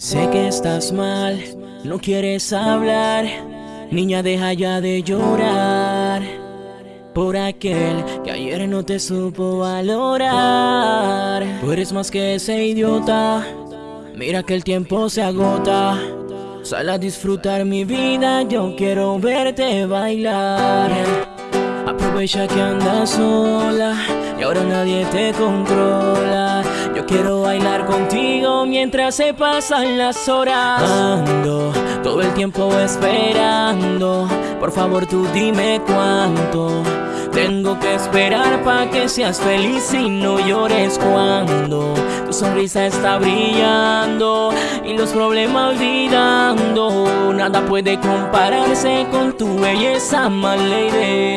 Sé que estás mal, no quieres hablar. Niña deja ya de llorar Por aquel que ayer no te supo valorar. Tú eres más que ese idiota. Mira que el tiempo se agota. Sal a disfrutar mi vida, yo quiero verte bailar. Aprovecha que andas sola y ahora nadie te controla. Yo quiero bailar contigo mientras se pasan las horas. Ando todo el tiempo esperando. Por favor tú dime cuánto tengo que esperar para que seas feliz y no llores cuando Tu sonrisa está brillando y los problemas olvidando. Nada puede compararse con tu belleza, my lady